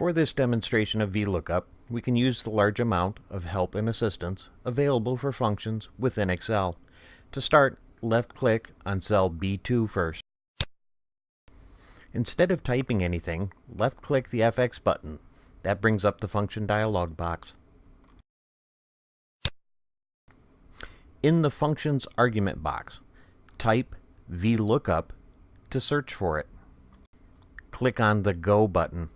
For this demonstration of VLOOKUP, we can use the large amount of help and assistance available for functions within Excel. To start, left-click on cell B2 first. Instead of typing anything, left-click the FX button. That brings up the function dialog box. In the functions argument box, type VLOOKUP to search for it. Click on the Go button.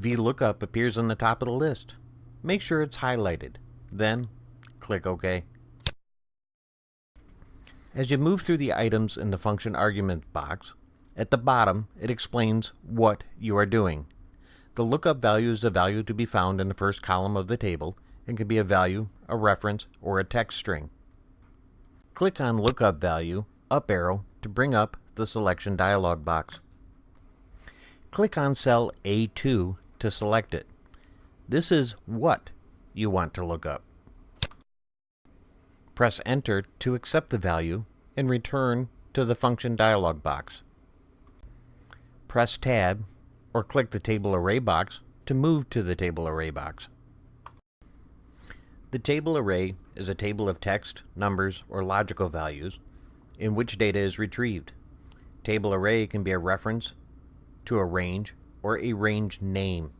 VLOOKUP appears on the top of the list. Make sure it's highlighted. Then, click OK. As you move through the items in the function argument box, at the bottom it explains what you are doing. The lookup value is a value to be found in the first column of the table and can be a value, a reference, or a text string. Click on Lookup Value, up arrow, to bring up the selection dialog box. Click on cell A2 to select it. This is what you want to look up. Press Enter to accept the value and return to the function dialog box. Press Tab or click the Table Array box to move to the Table Array box. The table array is a table of text, numbers, or logical values in which data is retrieved. Table array can be a reference to a range or a range name.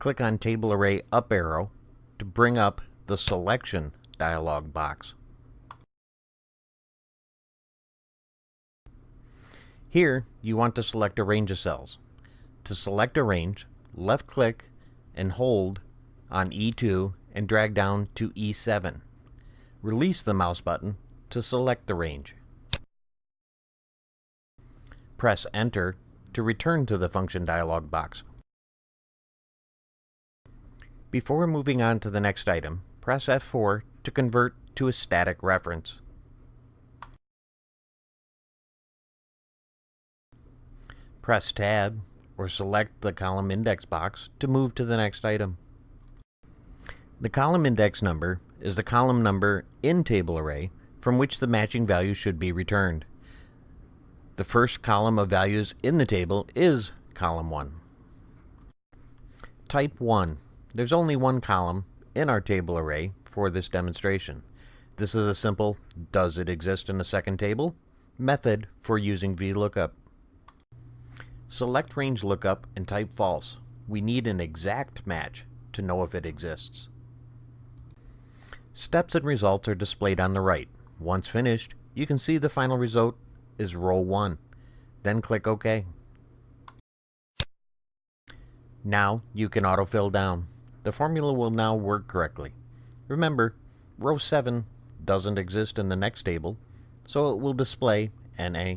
Click on Table Array up arrow to bring up the Selection dialog box. Here, you want to select a range of cells. To select a range, left-click and hold on E2 and drag down to E7. Release the mouse button to select the range. Press Enter to return to the function dialog box. Before moving on to the next item, press F4 to convert to a static reference. Press Tab or select the column index box to move to the next item. The column index number is the column number in table array from which the matching value should be returned. The first column of values in the table is column 1. Type 1 there's only one column in our table array for this demonstration. This is a simple does it exist in a second table method for using VLOOKUP. Select range lookup and type false. We need an exact match to know if it exists. Steps and results are displayed on the right. Once finished, you can see the final result is row 1. Then click OK. Now you can autofill down. The formula will now work correctly. Remember, row 7 doesn't exist in the next table, so it will display NA